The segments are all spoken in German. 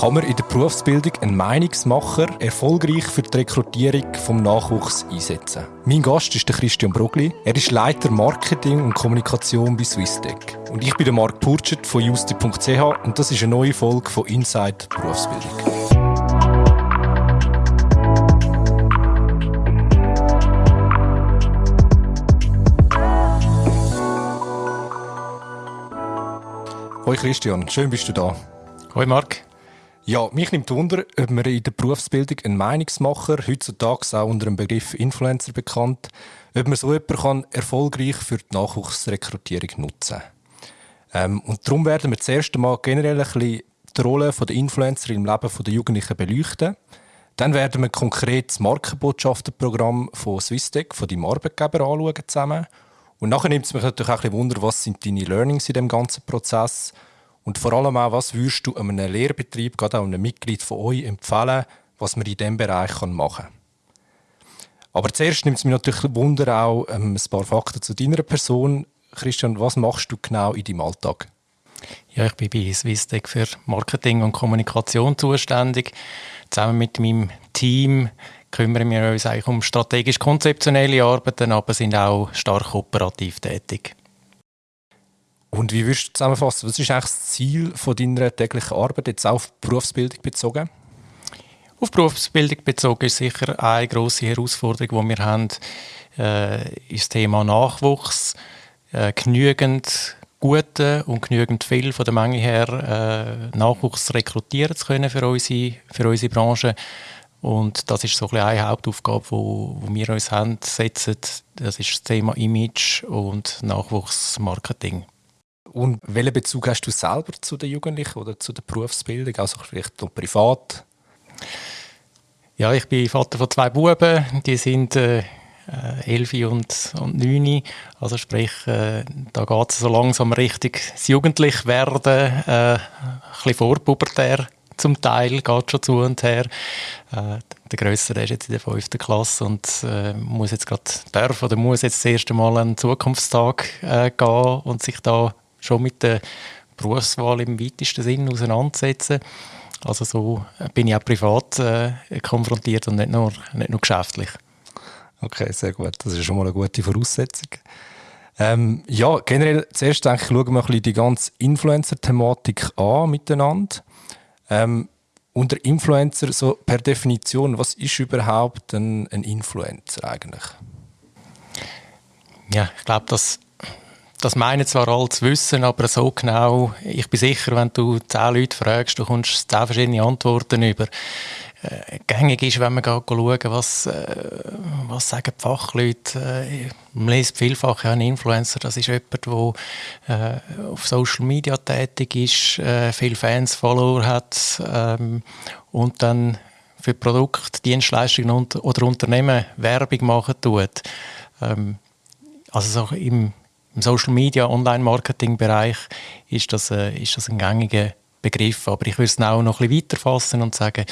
Kann man in der Berufsbildung einen Meinungsmacher erfolgreich für die Rekrutierung vom Nachwuchs einsetzen? Mein Gast ist Christian Brogli. Er ist Leiter Marketing und Kommunikation bei Swisstech. Und ich bin Marc Purchert von justi.ch und das ist eine neue Folge von Inside Berufsbildung. Hoi Christian, schön bist du da. Hoi Marc. Ja, mich nimmt Wunder, ob man in der Berufsbildung einen Meinungsmacher, heutzutage auch unter dem Begriff Influencer bekannt, ob man so jemanden kann erfolgreich für die Nachwuchsrekrutierung nutzen ähm, Und darum werden wir zuerst einmal generell ein bisschen die Rolle der Influencer im Leben der Jugendlichen beleuchten. Dann werden wir konkret das Markenbotschafterprogramm von Swisstech, von deinem Arbeitgeber, anschauen zusammen. Und nachher nimmt es mich natürlich auch ein bisschen Wunder, was sind deine Learnings in dem ganzen Prozess sind und vor allem auch, was würdest du einem Lehrbetrieb, gerade auch einem Mitglied von euch, empfehlen, was man in diesem Bereich machen kann? Aber zuerst nimmt es mich natürlich Wunder auch ähm, ein paar Fakten zu deiner Person. Christian, was machst du genau in deinem Alltag? Ja, ich bin bei Swisstech für Marketing und Kommunikation zuständig. Zusammen mit meinem Team kümmern wir uns eigentlich um strategisch-konzeptionelle Arbeiten, aber sind auch stark operativ tätig. Und wie würdest du zusammenfassen, was ist eigentlich das Ziel von deiner täglichen Arbeit, jetzt auch auf Berufsbildung bezogen? Auf Berufsbildung bezogen ist sicher eine grosse Herausforderung, die wir haben, äh, ist das Thema Nachwuchs. Äh, genügend gute und genügend viel von der Menge her äh, Nachwuchs rekrutieren zu können für unsere, für unsere Branche. Und das ist so ein eine Hauptaufgabe, wo, wo wir uns haben, setzen. Das ist das Thema Image und Nachwuchsmarketing. Und welchen Bezug hast du selber zu den Jugendlichen oder zu der Berufsbildung, also vielleicht noch privat? Ja, ich bin Vater von zwei Buben, die sind äh, 11 und, und 9. Also sprich, äh, da geht es so langsam richtig das Jugendlichwerden, äh, ein bisschen vorpubertär zum Teil, geht schon zu und her. Äh, der Größere ist jetzt in der 5. Klasse und äh, muss jetzt gerade darf oder muss jetzt das erste Mal einen Zukunftstag äh, gehen und sich da schon mit der Berufswahl im weitesten Sinn auseinandersetzen. Also so bin ich auch privat äh, konfrontiert und nicht nur, nicht nur geschäftlich. Okay, sehr gut. Das ist schon mal eine gute Voraussetzung. Ähm, ja, generell zuerst denke ich, schauen wir ein bisschen die ganze Influencer-Thematik an miteinander. Ähm, unter Influencer, so per Definition, was ist überhaupt ein, ein Influencer eigentlich? Ja, ich glaube, dass das meinen zwar alle zu wissen, aber so genau, ich bin sicher, wenn du zehn Leute fragst, du kommst zehn verschiedene Antworten über. Äh, gängig ist, wenn man schauen, was, äh, was sagen die Fachleute. Äh, man liest vielfach, ja, ein Influencer, das ist jemand, der äh, auf Social Media tätig ist, äh, viele Fans, Follower hat ähm, und dann für Produkte, Dienstleistungen oder Unternehmen Werbung machen tut. Ähm, also so im im Social Media, Online-Marketing-Bereich ist das, äh, ist das ein gängiger Begriff. Aber ich würde es auch noch ein bisschen weiter fassen und sagen,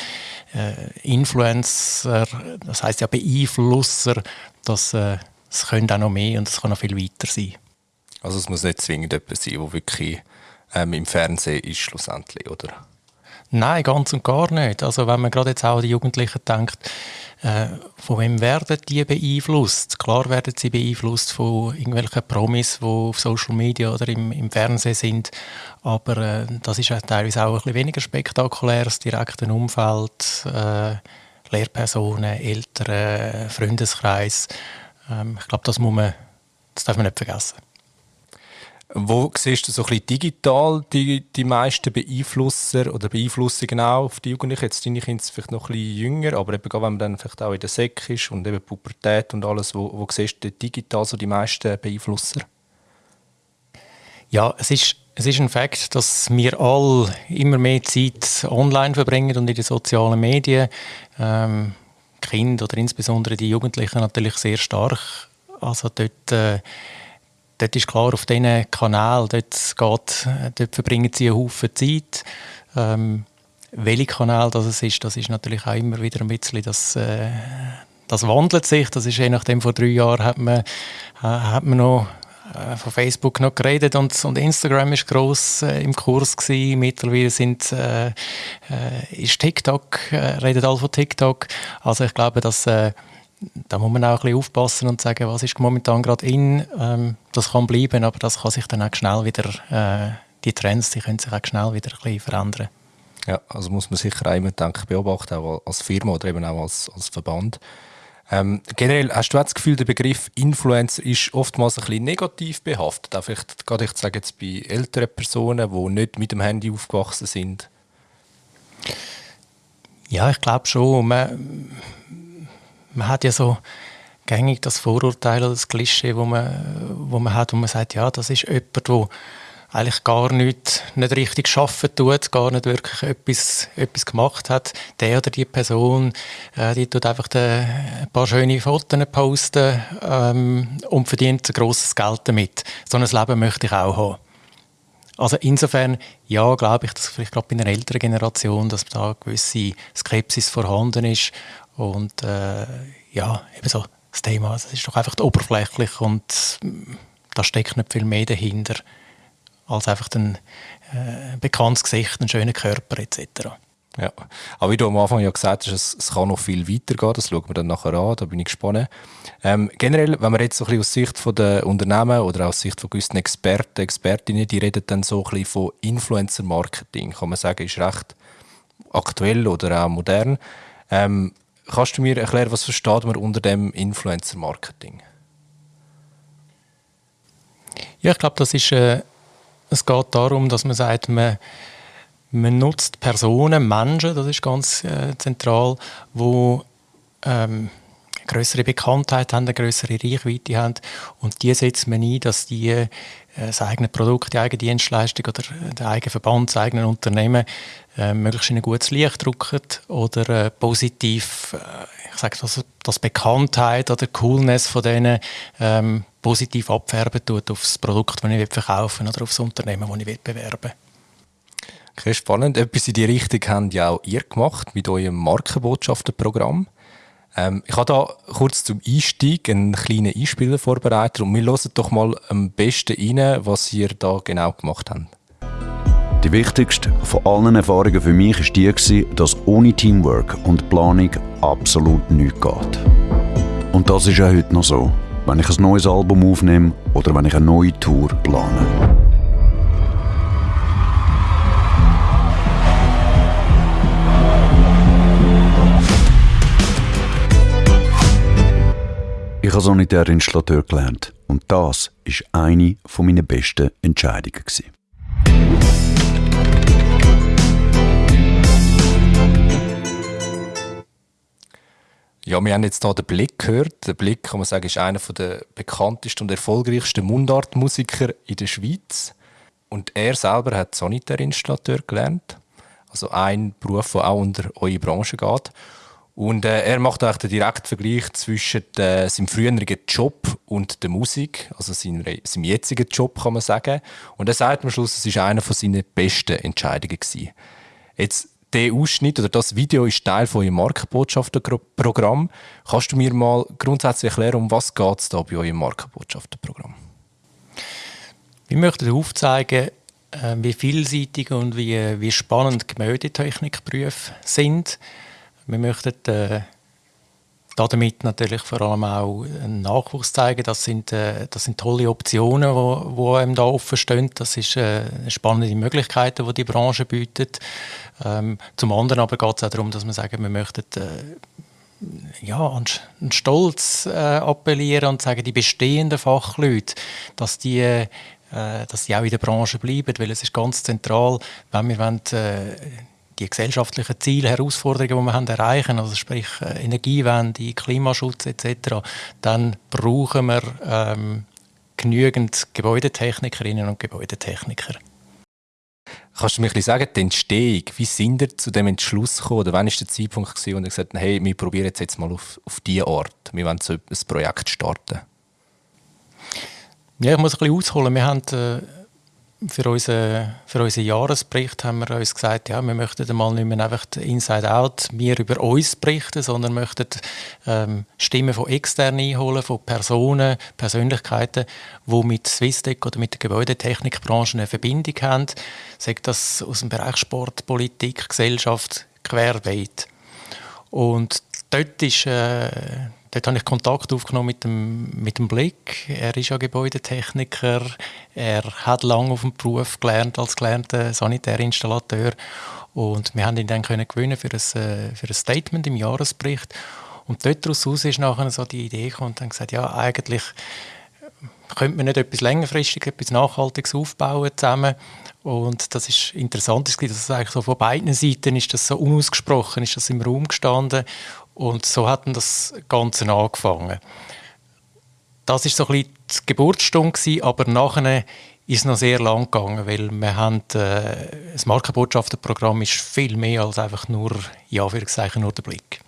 äh, Influencer, das heißt ja Beeinflusser, das, äh, das können auch noch mehr und es kann noch viel weiter sein. Also es muss nicht zwingend jemand sein, der wirklich ähm, im Fernsehen ist schlussendlich, oder? Nein, ganz und gar nicht. Also wenn man gerade jetzt auch an die Jugendlichen denkt, von wem werden die beeinflusst? Klar werden sie beeinflusst von irgendwelchen Promis, die auf Social Media oder im, im Fernsehen sind, aber äh, das ist teilweise auch ein bisschen weniger spektakulär, das direkte Umfeld, äh, Lehrpersonen, Eltern, Freundeskreis. Ähm, ich glaube, das das darf man nicht vergessen. Wo siehst du so ein bisschen digital die, die meisten Beeinflusser oder Beeinflussungen auf die Jugendlichen? Jetzt deine Kinder vielleicht noch ein bisschen jünger, aber eben, wenn man dann vielleicht auch in der Sek ist und eben Pubertät und alles, wo, wo siehst du digital so die meisten Beeinflusser? Ja, es ist, es ist ein Fakt, dass wir alle immer mehr Zeit online verbringen und in den sozialen Medien. Ähm, Kinder oder insbesondere die Jugendlichen natürlich sehr stark. Also dort... Äh, dort ist klar, auf diesen Kanal, dort, geht, dort verbringen sie einen Haufen Zeit. Ähm, welcher Kanal das ist, das ist natürlich auch immer wieder ein bisschen, das, äh, das wandelt sich. Das ist je nachdem, vor drei Jahren hat man, äh, hat man noch äh, von Facebook noch geredet und, und Instagram ist groß äh, im Kurs gewesen. Mittlerweile sind, äh, äh, ist TikTok, äh, redet alle von TikTok. Also ich glaube, dass da muss man auch ein bisschen aufpassen und sagen, was ist momentan gerade in. Ähm, das kann bleiben, aber das kann sich dann auch schnell wieder, die Trends, die können sich auch schnell wieder ein bisschen verändern. Ja, also muss man sicher auch immer denken, beobachten, auch als Firma oder eben auch als, als Verband. Ähm, generell hast du das Gefühl, der Begriff Influencer ist oftmals ein bisschen negativ behaftet. Auch vielleicht, gerade ich sage jetzt bei älteren Personen, die nicht mit dem Handy aufgewachsen sind. Ja, ich glaube schon. Man, man hat ja so gängig das Vorurteil oder das Klischee, wo man, wo man hat, wo man sagt, ja, das ist jemand, der eigentlich gar nicht, nicht richtig arbeiten tut, gar nicht wirklich etwas, etwas gemacht hat. Der oder die Person, äh, die tut einfach de, ein paar schöne Fotos posten ähm, und verdient ein grosses Geld damit. So ein Leben möchte ich auch haben. Also insofern, ja, glaube ich, dass vielleicht gerade bei einer älteren Generation, dass da eine gewisse Skepsis vorhanden ist und äh, ja, eben so das Thema, das ist doch einfach oberflächlich und mm, da steckt nicht viel mehr dahinter als einfach ein äh, bekanntes Gesicht, einen schönen Körper etc. Ja, aber wie du am Anfang ja gesagt hast, es, es kann noch viel weitergehen, das schauen wir dann nachher an, da bin ich gespannt. Ähm, generell, wenn man jetzt so ein bisschen aus Sicht von der Unternehmen oder aus Sicht von gewissen Experten, Expertinnen, die reden dann so ein bisschen von Influencer-Marketing, kann man sagen, ist recht aktuell oder auch modern. Ähm, kannst du mir erklären, was versteht man unter dem Influencer-Marketing? Ja, ich glaube, das ist äh, es geht darum, dass man sagt, man, man nutzt Personen, Menschen, das ist ganz äh, zentral, die ähm, größere Bekanntheit haben, eine größere Reichweite haben und die setzt man ein, dass die das eigene Produkt, die eigene Dienstleistung oder der eigene Verband, das eigene Unternehmen äh, möglichst in ein gutes Licht drücken oder äh, positiv, äh, ich sage das, das Bekanntheit oder Coolness von denen ähm, positiv abfärben tut auf das Produkt, das ich verkaufen oder auf das Unternehmen, das ich bewerben will. Okay, spannend. Etwas in die Richtung habt ja auch ihr gemacht mit eurem Markenbotschaftenprogramm. Ähm, ich habe da kurz zum Einstieg einen kleinen Einspieler vorbereitet und wir hören doch mal am besten rein, was ihr da genau gemacht habt. Die wichtigste von allen Erfahrungen für mich war die, dass ohne Teamwork und Planung absolut nichts geht. Und das ist auch heute noch so, wenn ich ein neues Album aufnehme oder wenn ich eine neue Tour plane. Ich habe Sanitärinstallateur gelernt und das war eine meiner besten Entscheidungen. Ja, wir haben jetzt hier den Blick gehört. Der Blick, kann man sagen, ist einer der bekanntesten und erfolgreichsten Mundartmusiker in der Schweiz. Und er selber hat Sanitärinstallateur gelernt. Also ein Beruf, der auch unter eure Branche geht. Und äh, er macht auch den direkten Vergleich zwischen äh, seinem früheren Job und der Musik, also seinem, seinem jetzigen Job, kann man sagen. Und er sagt am Schluss, es war einer seiner besten Entscheidungen. Gewesen. Jetzt der Ausschnitt oder das Video ist Teil von eurem Markenbotschafterprogramm. Kannst du mir mal grundsätzlich erklären, um was es da bei eurem Markenbotschafterprogramm? Wir möchten aufzeigen, äh, wie vielseitig und wie, wie spannend Gemäldetechnikberufe sind. Wir möchten äh, damit natürlich vor allem auch einen Nachwuchs zeigen. Das sind, äh, das sind tolle Optionen, die, die einem da offen stehen. Das ist äh, spannende Möglichkeiten, die die Branche bietet. Ähm, zum anderen aber geht es auch darum, dass wir sagen, wir möchten äh, ja, an, an Stolz äh, appellieren und sagen, die bestehenden Fachleute, dass die äh, dass die auch in der Branche bleiben, weil es ist ganz zentral, wenn wir wollen, äh, die gesellschaftlichen Ziele, Herausforderungen, die wir haben erreichen, also sprich äh, Energiewende, Klimaschutz etc., dann brauchen wir ähm, genügend Gebäudetechnikerinnen und Gebäudetechniker. Kannst du mir ein sagen, die Entstehung, wie sind ihr zu dem Entschluss gekommen? Oder wann war der Zeitpunkt, gewesen, wo ihr gesagt habt, hey, wir probieren jetzt, jetzt mal auf, auf diese Art, wir wollen so ein Projekt starten? Ja, ich muss ein bisschen ausholen. Wir haben äh, für unseren, für unseren Jahresbericht haben wir uns gesagt, ja, wir möchten mal nicht mehr einfach Inside Out wir über uns berichten, sondern möchten ähm, Stimmen von extern einholen, von Personen, Persönlichkeiten, die mit Swisstech oder mit der Gebäudetechnikbranche eine Verbindung haben, sagt das aus dem Bereich Sport, Politik, Gesellschaft, querbeet. Und dort ist äh, Dort habe ich Kontakt aufgenommen mit dem, mit dem Blick. Er ist ja Gebäudetechniker. Er hat lange auf dem Beruf gelernt als gelernter Sanitärinstallateur. Und wir haben ihn dann können gewinnen für ein, äh, für ein Statement im Jahresbericht. Und dort daraus ist nachher so die Idee gekommen und dann gesagt, ja, eigentlich könnte man nicht etwas längerfristig, etwas Nachhaltiges aufbauen zusammen. Und das ist interessant, dass es eigentlich so von beiden Seiten ist das so unausgesprochen, ist das im Raum gestanden. Und so hat das Ganze angefangen. Das ist so ein bisschen die Geburtsstunde, aber nachher ist es noch sehr lang gegangen, weil wir haben, äh, das Markenbotschaftenprogramm ist viel mehr als einfach nur, ja, für nur der Blick.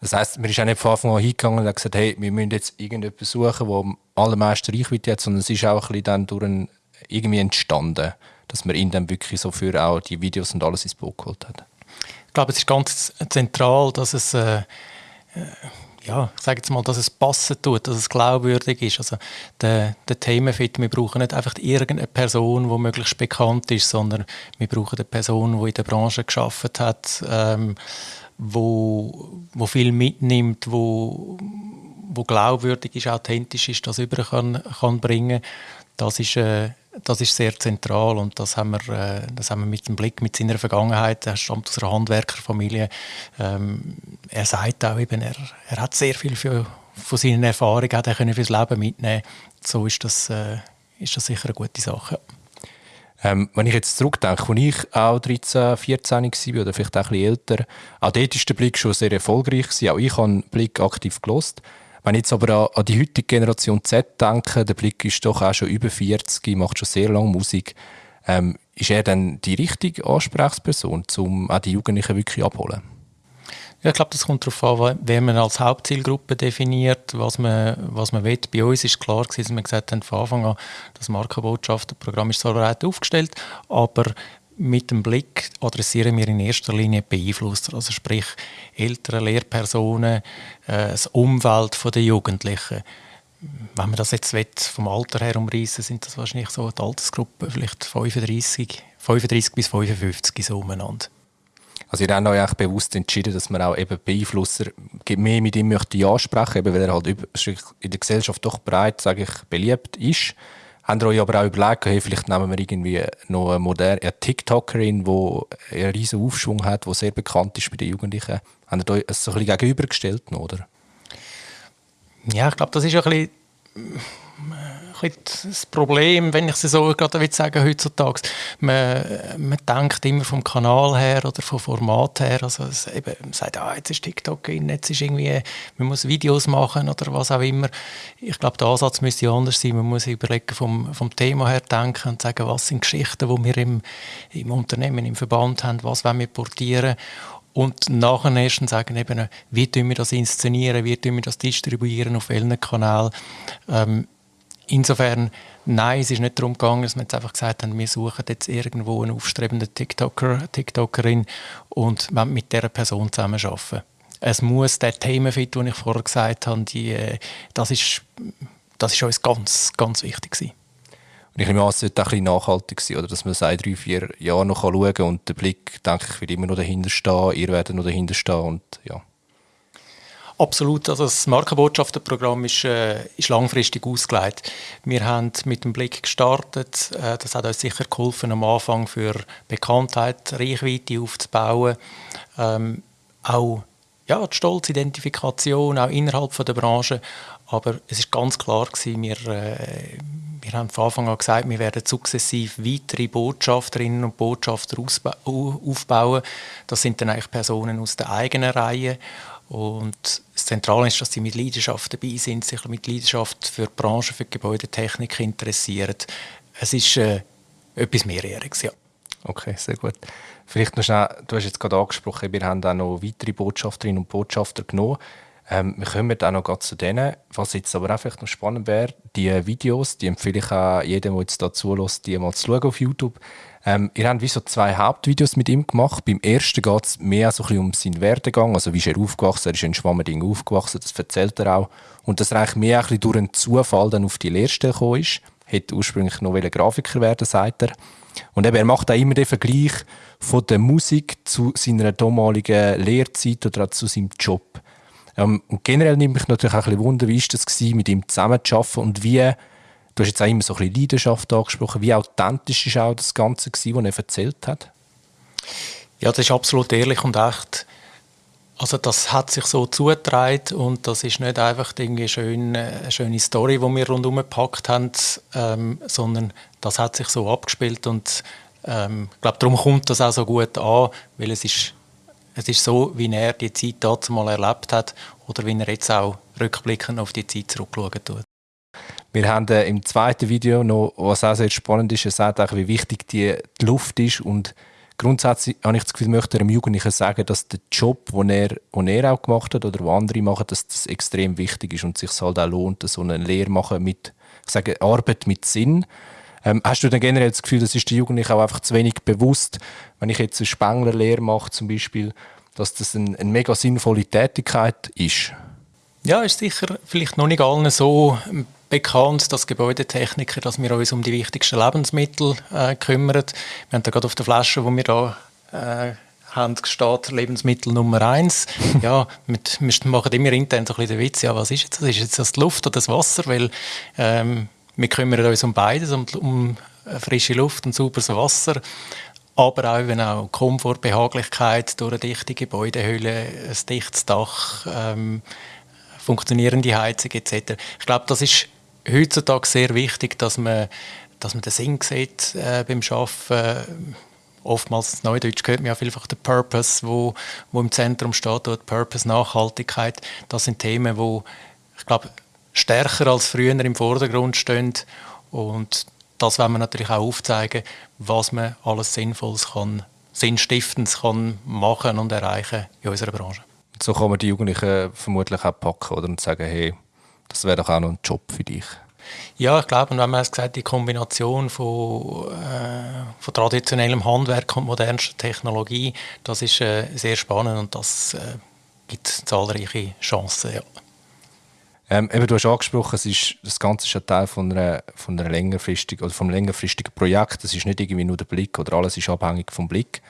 Das heisst, man ist auch nicht von Anfang an hingegangen und hat gesagt, hey, wir müssen jetzt irgendetwas suchen, wo am allermeisten Reichweite hat, sondern es ist auch ein bisschen dann durch ein, irgendwie entstanden, dass man ihn dann wirklich so für auch die Videos und alles ins Boot geholt hat. Ich glaube, es ist ganz zentral, dass es, äh, äh, ja, ich sage jetzt mal, dass es passen tut, dass es glaubwürdig ist. Also der, der Themenfit, wir brauchen nicht einfach irgendeine Person, die möglichst bekannt ist, sondern wir brauchen eine Person, die in der Branche geschafft hat, ähm, wo, wo viel mitnimmt, wo, wo glaubwürdig ist, authentisch ist, das über kann, kann bringen. Das ist äh, das ist sehr zentral und das haben wir, äh, das haben wir mit dem Blick mit seiner Vergangenheit. Er stammt aus einer Handwerkerfamilie. Ähm, er sagt auch eben, er, er hat sehr viel für, von seinen Erfahrungen hat er können fürs Leben mitnehmen. So ist das, äh, ist das sicher eine gute Sache. Ähm, wenn ich jetzt zurückdenke, als ich auch 13, 14 war oder vielleicht auch ein bisschen älter, auch dort war der Blick schon sehr erfolgreich. Auch ich habe den Blick aktiv gelost. Wenn ich jetzt aber an, die heutige Generation Z denke, der Blick ist doch auch schon über 40, macht schon sehr lange Musik. Ähm, ist er dann die richtige Ansprechperson, um auch die Jugendlichen wirklich abzuholen? Ja, ich glaube, das kommt darauf an, wen man als Hauptzielgruppe definiert, was man, was man will. Bei uns ist klar gewesen, dass wir gesagt haben, von Anfang an, das Markenbotschafterprogramm ist so breit aufgestellt, aber mit dem Blick adressieren wir in erster Linie Beeinflusser, also sprich ältere Lehrpersonen, äh, das Umfeld der Jugendlichen. Wenn man das jetzt vom Alter her umreißen, sind das wahrscheinlich so die Altersgruppe vielleicht 35, 35 bis 55 so umeinander. Also habt euch eigentlich bewusst entschieden, dass man auch eben Beeinflusser mehr mit ihm möchte ansprechen, eben weil er halt in der Gesellschaft doch breit, sage ich, beliebt ist. Habt ihr euch aber auch überlegt, hey, vielleicht nehmen wir irgendwie noch eine moderne eine TikTokerin, die einen riesen Aufschwung hat, die sehr bekannt ist bei den Jugendlichen. Habt ihr euch das so ein bisschen gegenübergestellt, oder? Ja, ich glaube, das ist ein bisschen das Problem, wenn ich es so gerade will sagen heutzutage. Man, man denkt immer vom Kanal her oder vom Format her. Also es eben, man sagt, ah, jetzt ist TikTok in, jetzt ist irgendwie, man muss Videos machen oder was auch immer. Ich glaube, der Ansatz müsste anders sein. Man muss überlegen vom, vom Thema her denken und sagen, was sind Geschichten, die wir im, im Unternehmen, im Verband haben, was wollen wir portieren und nachher erst sagen, eben, wie tun wir das inszenieren, wie tun wir das distribuieren, auf welchen Kanal. Ähm, Insofern, nein, es ist nicht darum gegangen, dass wir jetzt einfach gesagt haben, wir suchen jetzt irgendwo einen aufstrebenden TikToker, TikTokerin und wollen mit dieser Person zusammenarbeiten. Es muss der Themenfit, den ich vorher gesagt habe, die, äh, das, ist, das ist uns ganz, ganz wichtig gewesen. Und ich nehme an, es sollte auch ein nachhaltig sein, oder? dass man seit drei, vier Jahren noch schauen kann und der Blick, denke ich, wird immer noch dahinter stehen, ihr werdet noch dahinter stehen und ja. Absolut. Also das Markenbotschaftenprogramm ist, äh, ist langfristig ausgelegt. Wir haben mit dem Blick gestartet. Äh, das hat uns sicher geholfen, am Anfang für Bekanntheit, Reichweite aufzubauen. Ähm, auch ja, die Stolzidentifikation, auch innerhalb von der Branche. Aber es ist ganz klar gewesen, wir, äh, wir haben von Anfang an gesagt, wir werden sukzessiv weitere Botschafterinnen und Botschafter aufbauen. Das sind dann eigentlich Personen aus der eigenen Reihe. Und das Zentrale ist, dass sie mit Leidenschaft dabei sind, sich mit Leidenschaft für die Branche, für die Gebäudetechnik interessieren. Es ist äh, etwas Mehrjähriges, ja. Okay, sehr gut. Vielleicht noch schnell, du hast jetzt gerade angesprochen, wir haben auch noch weitere Botschafterinnen und Botschafter genommen. Ähm, wir kommen auch noch zu denen. Was jetzt aber einfach noch spannend wäre, die Videos, die empfehle ich auch jedem, der jetzt da zulässt, die mal zu schauen auf YouTube. Ähm, ihr habt wie so zwei Hauptvideos mit ihm gemacht. Beim ersten geht es mehr so ein um seinen Werdegang, also wie ist er aufgewachsen, er ist in Schwammerding aufgewachsen, das erzählt er auch. Und dass er mehr ein bisschen durch einen Zufall dann auf die Lehrstelle gekommen ist. Hätte ursprünglich noch Grafiker werden, sagt er. Und eben, er macht auch immer den Vergleich von der Musik zu seiner damaligen Lehrzeit oder auch zu seinem Job. Ähm, und generell nimmt mich natürlich auch ein bisschen Wunder, wie war das gewesen, mit ihm zusammenzuarbeiten und wie, du hast jetzt auch immer so ein bisschen Leidenschaft angesprochen, wie authentisch ist auch das Ganze gewesen, was er erzählt hat? Ja, das ist absolut ehrlich und echt. Also das hat sich so zugetragen und das ist nicht einfach irgendwie eine schöne, eine schöne Story, die wir rundherum gepackt haben, ähm, sondern das hat sich so abgespielt und ähm, ich glaube, darum kommt das auch so gut an, weil es ist es ist so, wie er die Zeit dazu mal erlebt hat oder wie er jetzt auch rückblickend auf die Zeit zurückschauen tut. Wir haben äh, im zweiten Video noch, was auch sehr spannend ist, er sagt auch, wie wichtig die, Luft ist und grundsätzlich habe ich das Gefühl, möchte einem Jugendlichen sagen, dass der Job, den er, den er auch gemacht hat oder den andere machen, dass das extrem wichtig ist und sich halt auch lohnt, so eine Lehre machen mit, ich sage, Arbeit mit Sinn. Ähm, hast du denn generell das Gefühl, das ist den Jugendlichen auch einfach zu wenig bewusst, wenn ich jetzt eine Spenglerlehre mache zum Beispiel, dass das eine, eine mega sinnvolle Tätigkeit ist? Ja, ist sicher vielleicht noch nicht allen so bekannt, dass Gebäudetechniker, dass wir uns um die wichtigsten Lebensmittel äh, kümmern. Wir haben da gerade auf der Flasche, wo wir da äh, haben, steht Lebensmittel Nummer eins. ja, mit, wir machen immer intern so ein bisschen den Witz, ja, was ist jetzt das? Ist jetzt das die Luft oder das Wasser? Weil ähm, wir kümmern uns um beides, um, um frische Luft und sauberes Wasser aber auch, wenn auch Komfort, Behaglichkeit durch eine dichte Gebäudehülle, ein dichtes Dach, ähm, funktionierende Heizung etc. Ich glaube, das ist heutzutage sehr wichtig, dass man, dass man den Sinn sieht äh, beim Arbeiten. Oftmals in Neudeutsch hört man ja vielfach den Purpose, wo, wo im Zentrum steht, dort Purpose, Nachhaltigkeit. Das sind Themen, wo ich glaube, stärker als früher im Vordergrund stehen und das wollen wir natürlich auch aufzeigen, was man alles Sinnvolles kann, Sinnstiftendes kann machen und erreichen in unserer Branche. So kann man die Jugendlichen vermutlich auch packen oder, und sagen, hey, das wäre doch auch noch ein Job für dich. Ja, ich glaube, und wenn man es gesagt die Kombination von, äh, von traditionellem Handwerk und modernster Technologie, das ist äh, sehr spannend und das äh, gibt zahlreiche Chancen. Ja. Ähm, eben, du hast angesprochen, es ist, das Ganze ist ein Teil von, einer, von, einer längerfristigen, oder vom längerfristigen Projekt. Das ist nicht irgendwie nur der Blick oder alles ist abhängig vom Blick.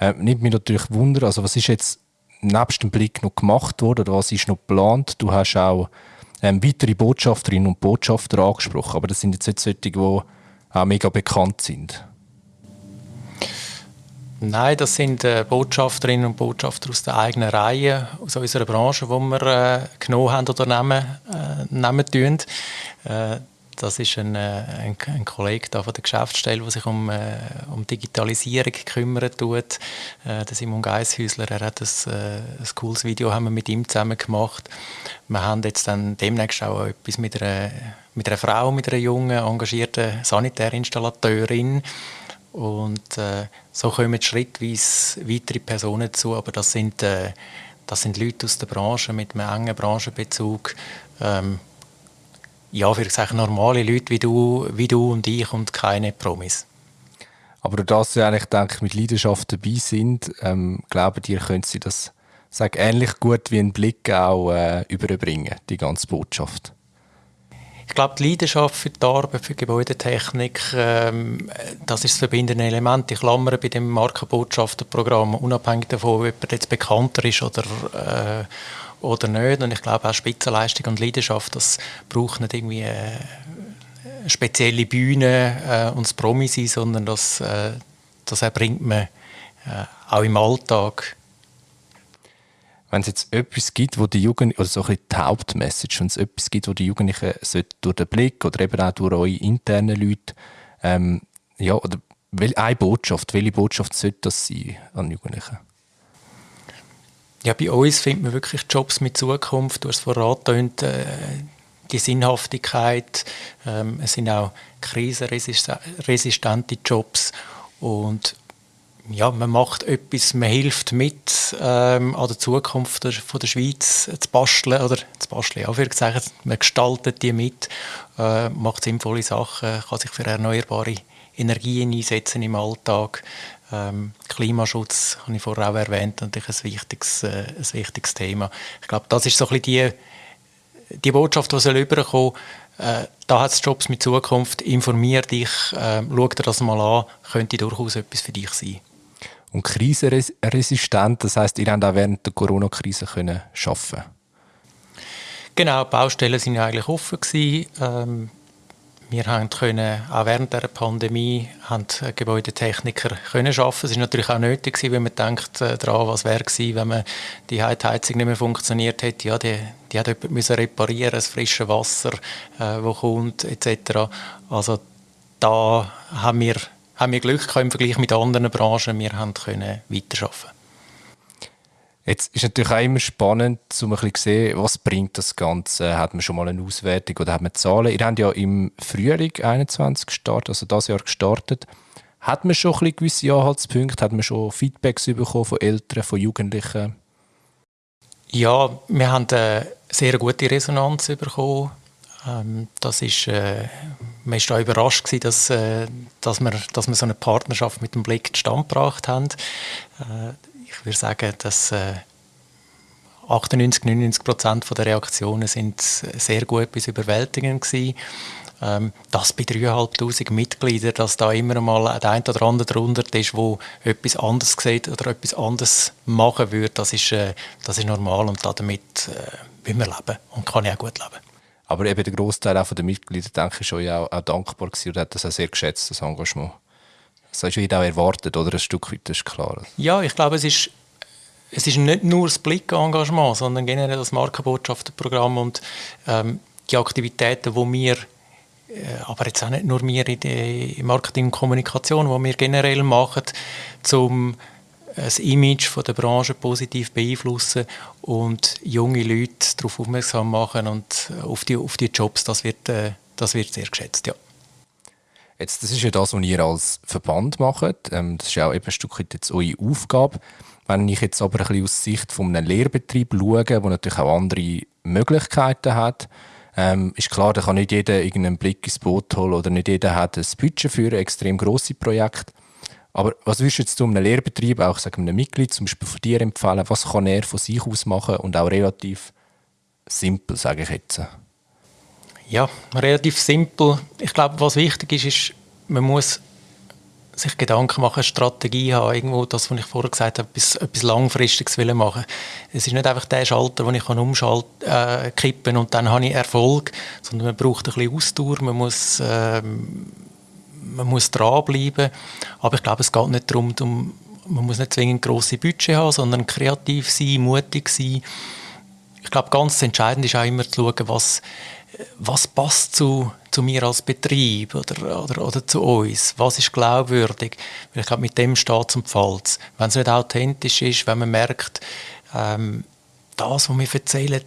Ähm, nimmt mich natürlich Wunder, also was ist jetzt nebst dem Blick noch gemacht worden oder was ist noch geplant? Du hast auch ähm, weitere Botschafterinnen und Botschafter angesprochen, aber das sind jetzt nicht solche, die auch mega bekannt sind. Nein, das sind äh, Botschafterinnen und Botschafter aus der eigenen Reihe, aus unserer Branche, die wir äh, genommen haben oder nehmen, äh, nehmen das ist ein, äh, ein, ein Kollege da von der Geschäftsstelle, der sich um, äh, um Digitalisierung kümmert tut. Äh, der Simon Geishäusler, er hat ein, äh, ein cooles Video haben wir mit ihm zusammen gemacht. Wir haben jetzt dann demnächst auch etwas mit einer, mit einer Frau, mit einer jungen, engagierten Sanitärinstallateurin, und äh, so kommen schrittweise weitere Personen zu, aber das sind, äh, das sind Leute aus der Branche mit einem engen Branchenbezug. Ähm, ja, ich sagen, normale Leute wie du, wie du und ich und keine Promis. Aber dass sie eigentlich, denke ich, mit Leidenschaft dabei sind, ähm, glauben dir, können sie das sag, ähnlich gut wie ein Blick auch äh, überbringen, die ganze Botschaft? Ich glaube, die Leidenschaft für die Arbeit, für Gebäudetechnik, ähm, das ist das verbindende Element. Ich klammere bei dem Markenbotschafterprogramm, unabhängig davon, ob jemand jetzt bekannter ist oder, äh, oder nicht. Und ich glaube auch Spitzenleistung und Leidenschaft, das braucht nicht irgendwie eine, eine spezielle Bühne äh, und das Promi sein, sondern das, äh, das erbringt man äh, auch im Alltag wenn es jetzt etwas gibt, wo die Jugend oder so ein die Hauptmessage, wenn es etwas gibt, wo die Jugendlichen durch den Blick oder eben auch durch eure internen Leute, ähm, ja, oder eine Botschaft, welche Botschaft sollte das sein an Jugendlichen? Ja, bei uns findet man wirklich Jobs mit Zukunft. Du hast vorhin äh, die Sinnhaftigkeit. Ähm, es sind auch krisenresistente Jobs. Und ja, man macht etwas, man hilft mit, ähm, an der Zukunft der, von der Schweiz zu basteln, oder zu basteln, ja, man gestaltet die mit, äh, macht sinnvolle Sachen, kann sich für erneuerbare Energien einsetzen im Alltag. Ähm, Klimaschutz habe ich vorher auch erwähnt, natürlich ein wichtiges, äh, ein wichtiges Thema. Ich glaube, das ist so ein bisschen die, die Botschaft, die soll rüberkommen äh, da hat es Jobs mit Zukunft, informier dich, äh, schau dir das mal an, könnte durchaus etwas für dich sein. Und krisenresistent, das heißt, ihr habt auch während der Corona-Krise arbeiten Genau, die Baustellen waren eigentlich offen gewesen. Ähm, wir haben können, auch während der Pandemie haben Gebäudetechniker können arbeiten. Es ist natürlich auch nötig gewesen, wenn man denkt äh, daran, was wäre gewesen, wenn man die Heizung nicht mehr funktioniert hätte. Ja, die, die hat jemand müssen reparieren, das frische Wasser, äh, wo kommt etc. Also da haben wir, haben wir Glück im Vergleich mit anderen Branchen. Wir haben können weiterarbeiten. Jetzt ist natürlich auch immer spannend, um ein bisschen zu sehen, was bringt das Ganze. Hat man schon mal eine Auswertung oder hat man Zahlen? Ihr habt ja im Frühling 21 gestartet, also das Jahr gestartet. Hat man schon ein gewisse Anhaltspunkte? Hat man schon Feedbacks bekommen von Eltern, von Jugendlichen? Ja, wir haben eine sehr gute Resonanz bekommen. Ähm, das ist, äh, man war überrascht, gewesen, dass, äh, dass, wir, dass wir so eine Partnerschaft mit dem Blick zustande gebracht haben. Äh, ich würde sagen, dass äh, 98, 99 Prozent der Reaktionen sind sehr gut bis überwältigend gewesen. Ähm, das bei 3'500 Mitgliedern, dass da immer mal der ein oder andere darunter ist, wo etwas anderes sieht oder etwas anderes machen würde, das ist, äh, das ist normal und damit äh, will man leben und kann ich auch gut leben. Aber eben der Großteil der Mitglieder, denke ich, schon ja auch, auch dankbar gewesen und hat das auch sehr geschätzt, das Engagement. Das hast du auch erwartet, oder? Ein Stück weit, das ist klar. Ja, ich glaube, es ist, es ist nicht nur das Blickengagement, sondern generell das Markenbotschaftenprogramm und ähm, die Aktivitäten, die wir, äh, aber jetzt auch nicht nur wir in der Marketing und Kommunikation, die wir generell machen, um das Image von der Branche positiv beeinflussen und junge Leute darauf aufmerksam machen und auf die, auf die Jobs, das wird, äh, das wird sehr geschätzt, ja. Jetzt, das ist ja das, was ihr als Verband macht. Ähm, das ist ja auch eben ein Stück weit jetzt eure Aufgabe. Wenn ich jetzt aber ein bisschen aus Sicht von einem Lehrbetrieb schaue, der natürlich auch andere Möglichkeiten hat, ähm, ist klar, da kann nicht jeder irgendeinen Blick ins Boot holen oder nicht jeder hat ein Budget für ein extrem grosse Projekt. Aber was würdest du jetzt einem Lehrbetrieb, auch sagen einem Mitglied, zum Beispiel von dir empfehlen, was kann er von sich aus machen und auch relativ simpel, sage ich jetzt? Ja, relativ simpel. Ich glaube, was wichtig ist, ist, man muss sich Gedanken machen, eine Strategie haben, irgendwo das, was ich vorher gesagt habe, etwas, etwas Langfristiges will machen. Es ist nicht einfach der Schalter, den ich umschalten äh, kippen und dann habe ich Erfolg, sondern man braucht ein bisschen Ausdauer, man muss, äh, man muss dranbleiben. Aber ich glaube, es geht nicht darum, um, man muss nicht zwingend grosse Budget haben, sondern kreativ sein, mutig sein. Ich glaube, ganz entscheidend ist auch immer zu schauen, was was passt zu, zu mir als Betrieb oder, oder, oder zu uns? Was ist glaubwürdig? Weil ich glaube, mit dem steht zum Pfalz. Wenn es nicht authentisch ist, wenn man merkt, ähm, das, was wir erzählen,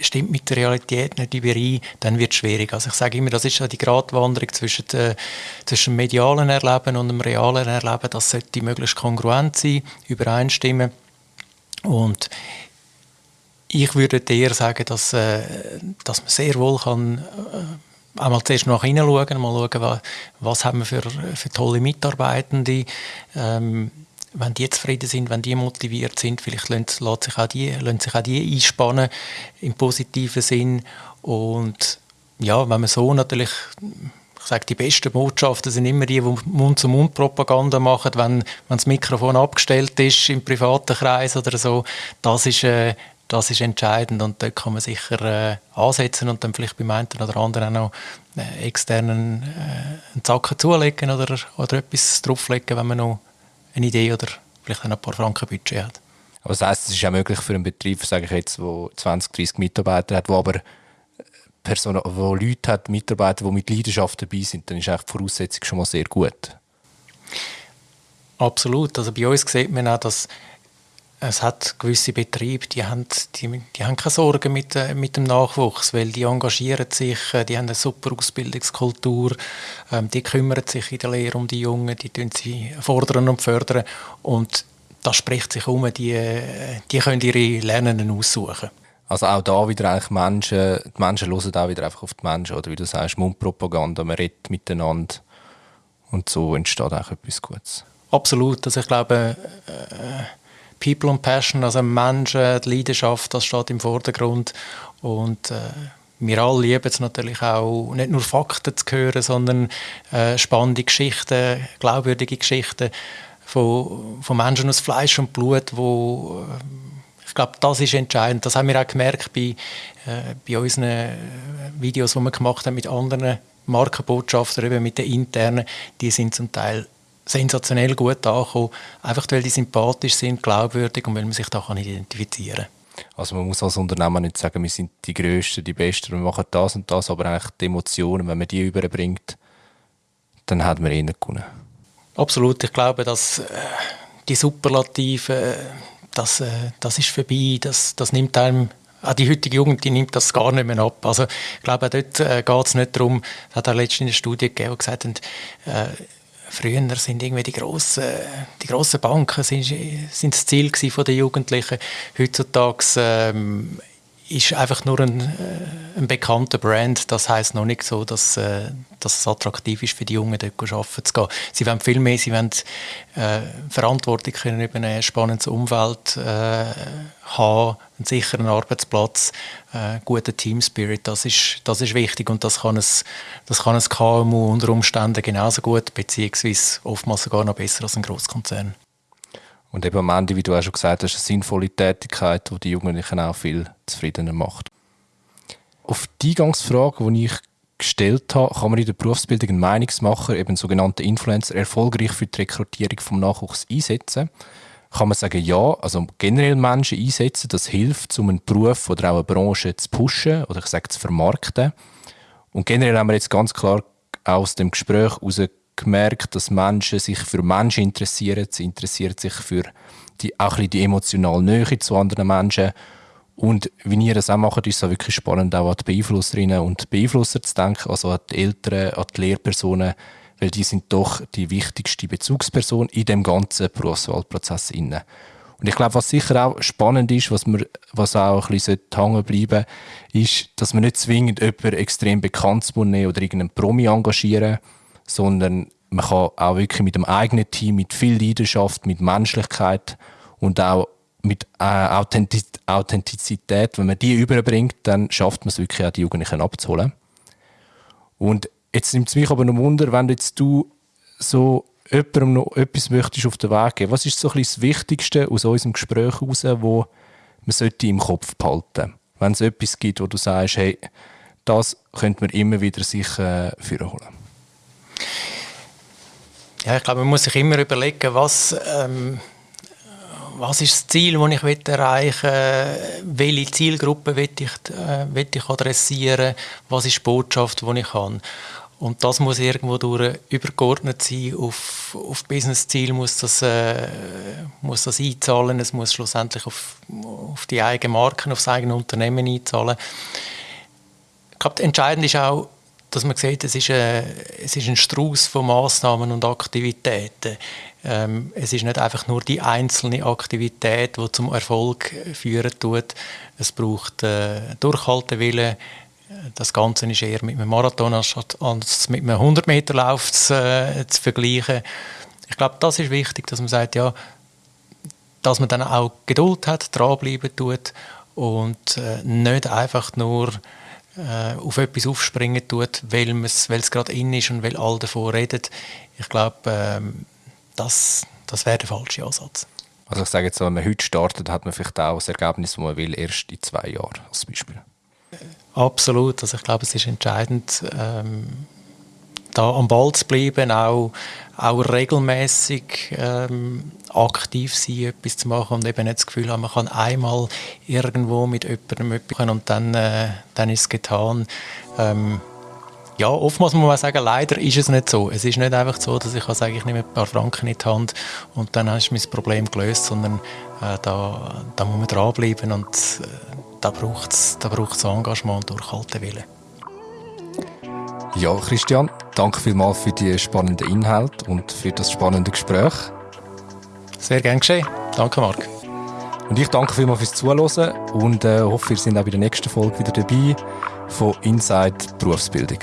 stimmt mit der Realität nicht überein, dann wird es schwierig. Also ich sage immer, das ist ja die Gratwanderung zwischen, äh, zwischen dem medialen Erleben und dem realen Erleben. Das sollte möglichst kongruent sein, übereinstimmen. Und ich würde eher sagen, dass, äh, dass man sehr wohl kann, äh, einmal zuerst nach innen schauen, mal schauen, was, was haben wir für, für tolle Mitarbeitende. Ähm, wenn die zufrieden sind, wenn die motiviert sind, vielleicht lassen, sich, auch die, sich auch die einspannen im positiven Sinn. Und ja, wenn man so natürlich ich sage, die besten Botschaften sind immer die, die Mund-zu-Mund-Propaganda machen, wenn, wenn das Mikrofon abgestellt ist im privaten Kreis oder so. Das ist, äh, das ist entscheidend und dort kann man sicher äh, ansetzen und dann vielleicht beim einen oder anderen auch noch äh, externen äh, einen Zacken zulegen oder, oder etwas drauflegen, wenn man noch eine Idee oder vielleicht ein paar Franken Budget hat. Aber das heisst, es ist auch möglich für einen Betrieb, sage ich jetzt, der 20, 30 Mitarbeiter hat, wo aber äh, Personen, wo Leute hat, Mitarbeiter, die mit Leidenschaft dabei sind, dann ist eigentlich die Voraussetzung schon mal sehr gut. Absolut. Also bei uns sieht man auch, dass es hat gewisse Betriebe, die haben, die, die haben keine Sorgen mit, äh, mit dem Nachwuchs, weil die engagieren sich, äh, die haben eine super Ausbildungskultur, ähm, die kümmern sich in der Lehre um die Jungen, die tun sie fordern und fördern und das spricht sich um, die, äh, die können ihre Lernenden aussuchen. Also auch da wieder eigentlich Menschen, die Menschen hören auch wieder einfach auf die Menschen, oder wie du sagst, Mundpropaganda, man redet miteinander und so entsteht auch etwas Gutes. Absolut, also ich glaube, äh, People and Passion, also Menschen, die Leidenschaft, das steht im Vordergrund. Und äh, wir alle lieben es natürlich auch, nicht nur Fakten zu hören, sondern äh, spannende Geschichten, glaubwürdige Geschichten von, von Menschen aus Fleisch und Blut, wo äh, ich glaube, das ist entscheidend. Das haben wir auch gemerkt bei, äh, bei unseren äh, Videos, die wir gemacht haben mit anderen Markenbotschaftern, eben mit den internen. Die sind zum Teil sensationell gut angekommen, einfach weil die sympathisch sind, glaubwürdig und weil man sich da kann identifizieren kann. Also man muss als Unternehmer nicht sagen, wir sind die Größten, die Besten, wir machen das und das, aber eigentlich die Emotionen, wenn man die überbringt, dann hat man eh gewonnen. Absolut, ich glaube, dass äh, die Superlative, äh, das, äh, das ist vorbei, das, das nimmt einem auch die heutige Jugend die nimmt das gar nicht mehr ab. Also, ich glaube, dort äh, geht es nicht darum, es hat auch letztens eine Studie gegeben, die gesagt hat, äh, Früher sind irgendwie die grossen, die grossen Banken sind, sind das Ziel der Jugendlichen. Heutzutage ähm, ist einfach nur ein, äh, ein bekannter Brand. Das heißt noch nicht so, dass, äh, dass es attraktiv ist für die Jungen, dort arbeiten zu gehen. Sie wollen viel mehr, sie wollen äh, Verantwortung können über ein spannendes Umfeld äh, haben, einen sicheren Arbeitsplatz, äh, guten Team Spirit. Das ist, das ist wichtig und das kann, es, das kann ein KMU unter Umständen genauso gut, beziehungsweise oftmals sogar noch besser als ein Großkonzern. Und eben am Ende, wie du auch schon gesagt hast, eine sinnvolle Tätigkeit, die die Jugendlichen auch viel zufriedener macht. Auf die Eingangsfrage, die ich gestellt habe, kann man in der Berufsbildung einen Meinungsmacher, eben sogenannte Influencer, erfolgreich für die Rekrutierung vom Nachwuchs einsetzen? Kann man sagen, ja, also generell Menschen einsetzen, das hilft, um einen Beruf oder auch eine Branche zu pushen oder ich sage zu vermarkten. Und generell haben wir jetzt ganz klar aus dem Gespräch heraus gemerkt, dass Menschen sich für Menschen interessieren. Sie interessieren sich für die, auch die emotionale Nähe zu anderen Menschen. Und wie ihr das auch macht, ist es auch wirklich spannend, auch an die Beeinflusserinnen und Beeinflusser zu denken, also an die Eltern, an die Lehrpersonen, weil die sind doch die wichtigste Bezugsperson in dem ganzen Berufswahlprozess. Und ich glaube, was sicher auch spannend ist, was, wir, was auch ein bisschen hängen bleiben ist, dass man nicht zwingend jemanden extrem bekannt nehmen oder irgendeinen Promi engagieren sondern man kann auch wirklich mit dem eigenen Team, mit viel Leidenschaft, mit Menschlichkeit und auch mit äh, Authentizität, wenn man die überbringt, dann schafft man es wirklich auch, die Jugendlichen abzuholen. Und jetzt nimmt es mich aber noch Wunder, wenn jetzt du so jemandem noch etwas möchtest auf den Weg geben. Was ist so ein das Wichtigste aus unserem Gespräch heraus, wo man sollte im Kopf behalten Wenn es etwas gibt, wo du sagst, hey, das könnte man immer wieder sich äh, holen. Ja, ich glaube, man muss sich immer überlegen, was, ähm, was ist das Ziel, das ich erreichen will, welche Zielgruppe will ich, äh, will ich adressieren, was ist die Botschaft, die ich habe. Und das muss irgendwo durch übergeordnet sein. Auf, auf Business-Ziel muss das, äh, muss das einzahlen. Es muss schlussendlich auf, auf die eigenen Marken, auf das eigene Unternehmen einzahlen. Ich glaube, entscheidend ist auch, dass man sieht, es ist, ein, es ist ein Strauß von Massnahmen und Aktivitäten. Ähm, es ist nicht einfach nur die einzelne Aktivität, die zum Erfolg führen tut. Es braucht äh, Durchhaltewillen. Das Ganze ist eher mit einem Marathon als mit einem 100-Meter-Lauf zu, äh, zu vergleichen. Ich glaube, das ist wichtig, dass man sagt, ja, dass man dann auch Geduld hat, dranbleiben tut und äh, nicht einfach nur äh, auf etwas aufspringen tut, weil es gerade in ist und weil alle davon reden. Ich glaube, ähm, das, das wäre der falsche Ansatz. Also ich sage jetzt, wenn man heute startet, hat man vielleicht auch das Ergebnis, das man will, erst in zwei Jahren als Beispiel. Absolut. Also ich glaube, es ist entscheidend, ähm, da am Ball zu bleiben, auch, auch regelmäßig ähm, aktiv sein, etwas zu machen und eben nicht das Gefühl haben, man kann einmal irgendwo mit jemandem etwas machen und dann, äh, dann ist es getan. Ähm, ja, oftmals muss man sagen, leider ist es nicht so. Es ist nicht einfach so, dass ich kann sagen, ich nehme ein paar Franken in die Hand und dann ist mein Problem gelöst, sondern äh, da, da muss man dranbleiben und äh, da braucht es da braucht's Engagement und durchhalten Willen. Ja, Christian, danke vielmals für die spannenden Inhalte und für das spannende Gespräch. Sehr gern geschehen. Danke, Marc. Und ich danke vielmals fürs Zuhören und äh, hoffe, wir sind auch bei der nächsten Folge wieder dabei von Inside Berufsbildung.